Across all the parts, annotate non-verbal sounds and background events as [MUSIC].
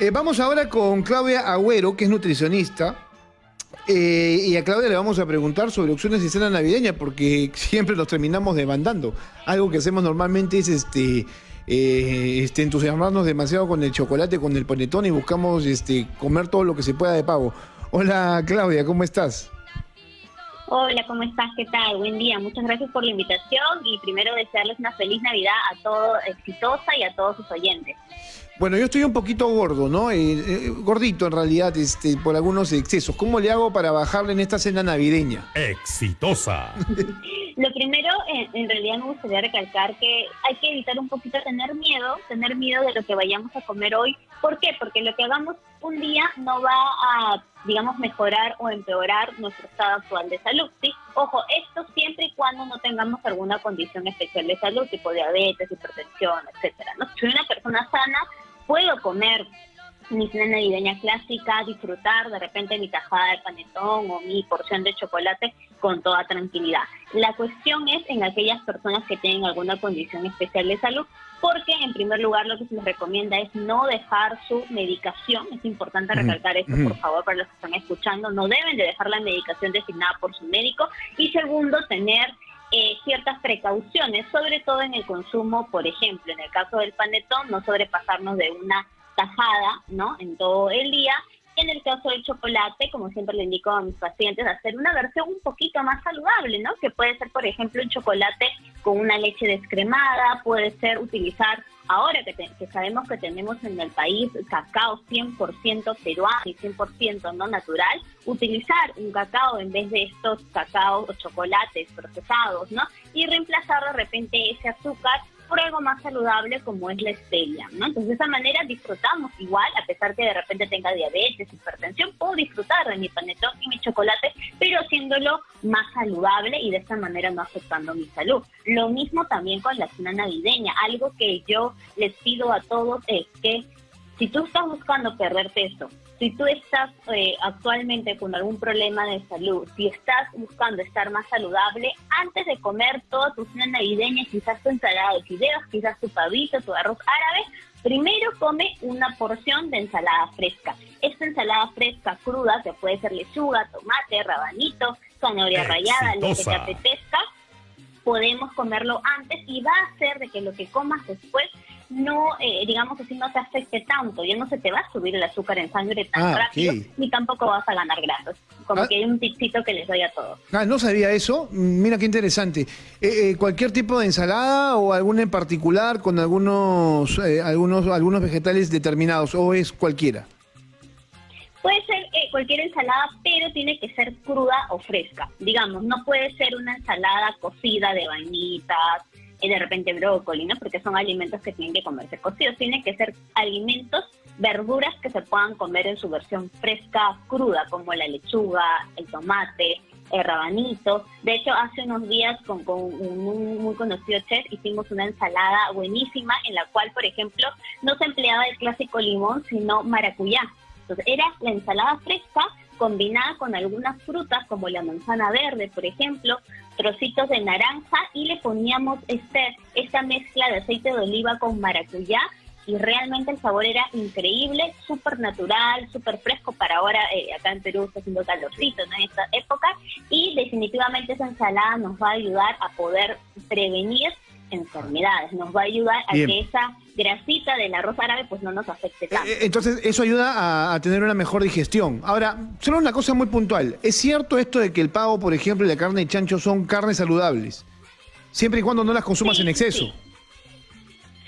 Eh, vamos ahora con Claudia Agüero, que es nutricionista. Eh, y a Claudia le vamos a preguntar sobre opciones de cena navideña, porque [LAUGHS] siempre nos terminamos demandando. Algo que hacemos normalmente es este, eh, este, entusiasmarnos demasiado con el chocolate, con el panetón y buscamos este, comer todo lo que se pueda de pavo. Hola Claudia, ¿cómo estás? Hola, ¿cómo estás? ¿Qué tal? Buen día. Muchas gracias por la invitación y primero desearles una feliz Navidad a todo exitosa y a todos sus oyentes. Bueno, yo estoy un poquito gordo, ¿no? Eh, eh, gordito en realidad, este, por algunos excesos. ¿Cómo le hago para bajarle en esta cena navideña? Exitosa. Lo primero, en, realidad me gustaría recalcar que hay que evitar un poquito tener miedo, tener miedo de lo que vayamos a comer hoy. ¿Por qué? Porque lo que hagamos un día no va a, digamos, mejorar o empeorar nuestro estado actual de salud, ¿sí? Ojo, esto siempre y cuando no tengamos alguna condición especial de salud, tipo diabetes, hipertensión, etcétera. ¿no? Soy una persona sana, puedo comer mi cena navideña clásica, disfrutar de repente mi tajada de panetón o mi porción de chocolate con toda tranquilidad. La cuestión es en aquellas personas que tienen alguna condición especial de salud, porque en primer lugar lo que se les recomienda es no dejar su medicación, es importante recalcar esto por favor para los que están escuchando, no deben de dejar la medicación designada por su médico. Y segundo tener eh, ciertas precauciones, sobre todo en el consumo, por ejemplo, en el caso del panetón, no sobrepasarnos de una tajada, ¿no? En todo el día. En el caso del chocolate, como siempre le indico a mis pacientes, hacer una versión un poquito más saludable, ¿no? Que puede ser, por ejemplo, un chocolate con una leche descremada, puede ser utilizar Ahora que, sabemos que tenemos en el país cacao 100% peruano y 100% no natural, utilizar un cacao en vez de estos cacao o chocolates procesados, ¿no? Y reemplazar de repente ese azúcar algo más saludable como es la stevia, ¿no? Entonces de esa manera disfrutamos igual, a pesar que de repente tenga diabetes, hipertensión, puedo disfrutar de mi panetón y mi chocolate, pero haciéndolo más saludable y de esta manera no afectando mi salud. Lo mismo también con la cena navideña, algo que yo les pido a todos es que si tú estás buscando perder peso, si tú estás eh, actualmente con algún problema de salud, si estás buscando estar más saludable, antes de comer toda tu cena navideña, quizás tu ensalada de fideos, quizás tu pavito, tu arroz árabe, primero come una porción de ensalada fresca. Esta ensalada fresca cruda, que puede ser lechuga, tomate, rabanito, zanahoria rallada, lo que te apetezca, podemos comerlo antes y va a hacer de que lo que comas después no, eh, digamos así, no te afecte tanto, ya no se te va a subir el azúcar en sangre tan ah, rápido, ni tampoco vas a ganar grasas. Como ah. que hay un tipcito que les doy a todos. Ah, no sabía eso. Mira qué interesante. Eh, eh, ¿Cualquier tipo de ensalada o alguna en particular con algunos, algunos, algunos vegetales determinados o es cualquiera? Puede ser cualquier ensalada, pero tiene que ser cruda o fresca. Digamos, no puede ser una ensalada cocida de vainitas, y de repente brócoli, ¿no? Porque son alimentos que tienen que comerse cocidos. Tienen que ser alimentos, verduras que se puedan comer en su versión fresca, cruda, como la lechuga, el tomate, el rabanito. De hecho, hace unos días con, un muy conocido chef hicimos una ensalada buenísima en la cual, por ejemplo, no se empleaba el clásico limón, sino maracuyá. Entonces, era la ensalada fresca combinada con algunas frutas como la manzana verde, por ejemplo, trocitos de naranja y le poníamos este, esta mezcla de aceite de oliva con maracuyá y realmente el sabor era increíble, súper natural, súper fresco para ahora, eh, acá en Perú está haciendo calorcito en esta época y definitivamente esa ensalada nos va a ayudar a poder prevenir enfermedades, nos va a ayudar a que esa grasita del arroz árabe pues no nos afecte tanto. Eh, entonces eso ayuda a, tener una mejor digestión. Ahora, solo una cosa muy puntual, ¿es cierto esto de que el pavo, por ejemplo, y la carne de chancho son carnes saludables? Siempre y cuando no las consumas en exceso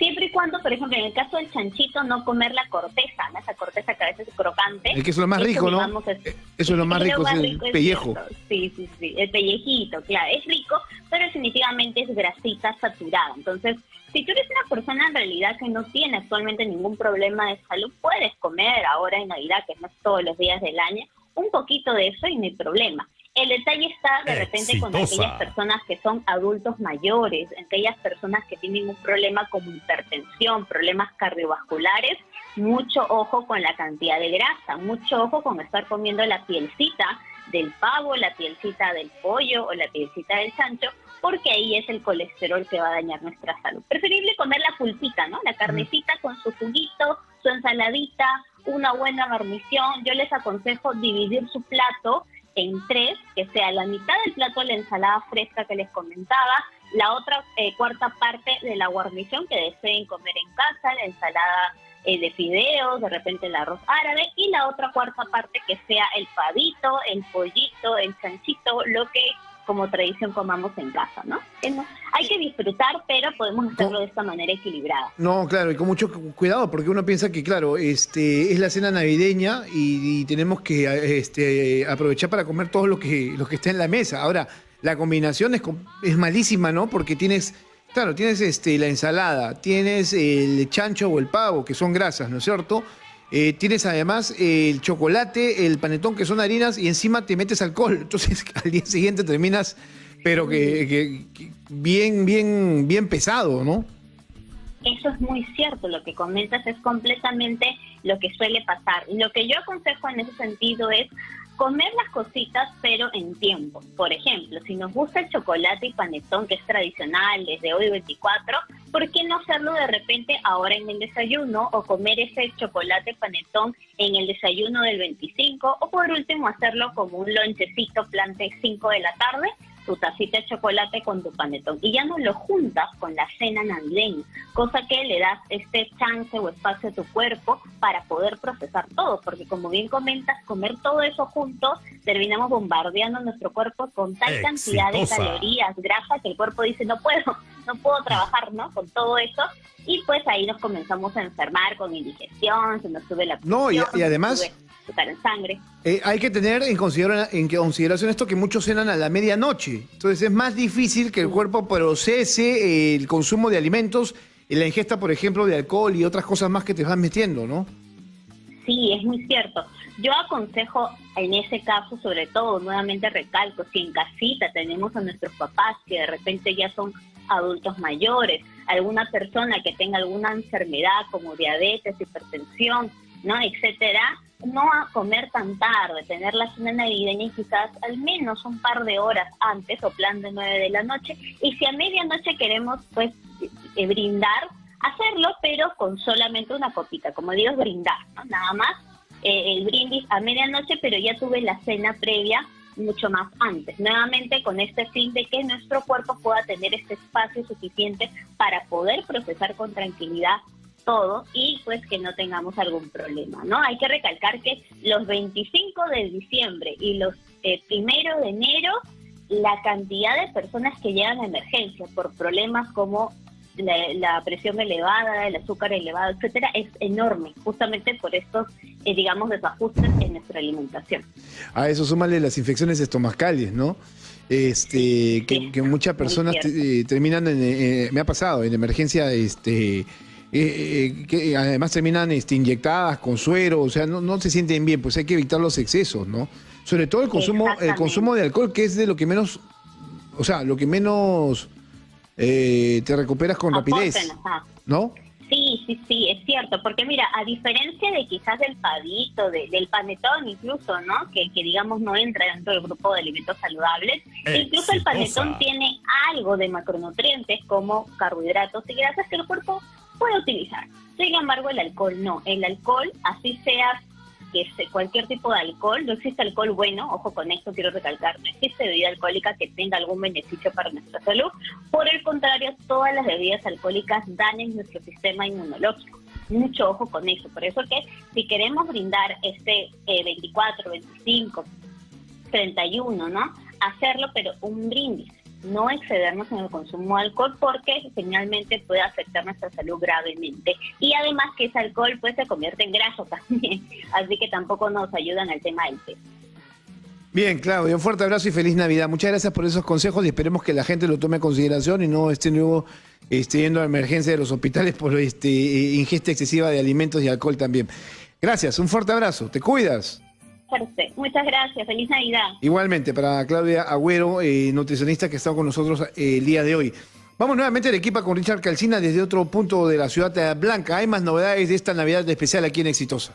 siempre y cuando, por ejemplo, en el caso del chanchito, no comer la corteza, ¿no? esa corteza que a veces es crocante. Es que eso es lo más rico, ¿no? Eh, eso es lo más rico, es el pellejo. sí, sí, sí, el pellejito, claro, es rico, pero definitivamente es grasita saturada. Entonces, si tú eres una persona en realidad que no tiene actualmente ningún problema de salud, puedes comer ahora en Navidad, que no es todos los días del año, un poquito de eso y no hay problema. El detalle está de repente con aquellas personas que son adultos mayores, aquellas personas que tienen un problema como hipertensión, problemas cardiovasculares, mucho ojo con la cantidad de grasa, mucho ojo con estar comiendo la pielcita del pavo, la pielcita del pollo o la pielcita del chancho, porque ahí es el colesterol que va a dañar nuestra salud. Preferible comer la pulpita, ¿no? La carnecita con su juguito, su ensaladita una buena guarnición. Yo les aconsejo dividir su plato en tres, que sea la mitad del plato la ensalada fresca que les comentaba, la otra eh, cuarta parte de la guarnición que deseen comer en casa, la ensalada eh, de fideos, de repente el arroz árabe, y la otra cuarta parte que sea el pavito, el pollito, el chanchito, lo que como tradición comamos en casa, ¿no? Hay que disfrutar, pero podemos hacerlo de esta manera equilibrada. No, claro, y con mucho cuidado, porque uno piensa que, claro, este es la cena navideña y, tenemos que este, aprovechar para comer todo lo que, lo que está en la mesa. Ahora, la combinación es, es malísima, ¿no? Porque tienes, claro, tienes este, la ensalada, tienes el chancho o el pavo, que son grasas, ¿no es cierto? Eh, tienes además el chocolate, el panetón, que son harinas, y encima te metes alcohol. [LAUGHS] Entonces al día siguiente terminas, pero que, bien, bien, bien pesado, ¿no? Eso es muy cierto, lo que comentas es completamente lo que suele pasar. Lo que yo aconsejo en ese sentido es comer las cositas pero en tiempo. Por ejemplo, si nos gusta el chocolate y panetón que es tradicional desde hoy 24, ¿por qué no hacerlo de repente ahora en el desayuno o comer ese chocolate panetón en el desayuno del 25 o por último hacerlo como un lonchecito plan de 5 de la tarde tu tacita de chocolate con tu panetón y ya no lo juntas con la cena navideña, cosa que le das este chance o espacio a tu cuerpo para poder procesar todo, porque como bien comentas, comer todo eso juntos, terminamos bombardeando nuestro cuerpo con tal cantidad de calorías, grasa, que el cuerpo dice, no puedo, [LAUGHS] no puedo trabajar, ¿no? Con todo eso, y pues ahí nos comenzamos a enfermar con indigestión, se nos sube la presión. No, y, además en sangre. Eh, hay que tener en consideración, en consideración esto que muchos cenan a la medianoche. Entonces es más difícil que el cuerpo procese el consumo de alimentos y la ingesta, por ejemplo, de alcohol y otras cosas más que te van metiendo, ¿no? Sí, es muy cierto. Yo aconsejo en ese caso, sobre todo, nuevamente recalco, si en casita tenemos a nuestros papás que de repente ya son adultos mayores, alguna persona que tenga alguna enfermedad como diabetes, hipertensión, ¿no? etcétera, no a comer tan tarde, tener la cena navideña quizás al menos un par de horas antes o plan de nueve de la noche. Y si a medianoche queremos pues eh, brindar, hacerlo, pero con solamente una copita, como digo, brindar, nada más eh, el brindis a medianoche, pero ya tuve la cena previa mucho más antes. Nuevamente con este fin de que nuestro cuerpo pueda tener este espacio suficiente para poder procesar con tranquilidad todo y pues que no tengamos algún problema, ¿no? Hay que recalcar que los 25 de diciembre y los eh, primero de enero, la cantidad de personas que llegan a emergencia por problemas como la, presión elevada, el azúcar elevado, etcétera, es enorme, justamente por estos, eh, digamos, desajustes en nuestra alimentación. A eso súmale las infecciones estomacales, ¿no? Este, que, muchas personas eh, terminan, en, me ha pasado, en emergencia, este eh, eh, que además terminan este, inyectadas con suero, o sea, no, no se sienten bien, pues hay que evitar los excesos, ¿no? Sobre todo el consumo, el consumo de alcohol, que es de lo que menos, o sea, lo que menos eh, te recuperas con rapidez, ¿no? Sí, sí, sí, es cierto, porque mira, a diferencia de quizás del pavito, del panetón incluso, ¿no? Que, que, digamos no entra dentro del grupo de alimentos saludables, incluso el panetón tiene algo de macronutrientes como carbohidratos y grasas que el cuerpo puede utilizar. Sin embargo, el alcohol no. El alcohol, así sea que cualquier tipo de alcohol, no existe alcohol bueno, ojo con esto quiero recalcar, no existe bebida alcohólica que tenga algún beneficio para nuestra salud. Por el contrario, todas las bebidas alcohólicas dañan nuestro sistema inmunológico. Mucho ojo con eso. Por eso que si queremos brindar este 24, 25, 31, ¿no? Hacerlo, pero un brindis no excedernos en el consumo de alcohol porque finalmente puede afectar nuestra salud gravemente. Y además que ese alcohol pues se convierte en graso [LAUGHS] también, así que tampoco nos ayudan al tema del peso. Bien, Claudio, un fuerte abrazo y feliz Navidad. Muchas gracias por esos consejos y esperemos que la gente lo tome en consideración y no esté nuevo esté yendo a emergencia de los hospitales por este, ingesta excesiva de alimentos y alcohol también. Gracias, un fuerte abrazo. ¿Te cuidas? Muchas gracias. Feliz Navidad. Igualmente, para Claudia Agüero, eh, nutricionista que está con nosotros eh, el día de hoy. Vamos nuevamente al equipo con Richard Calcina desde otro punto de la ciudad blanca. Hay más novedades de esta Navidad especial aquí en Exitosa.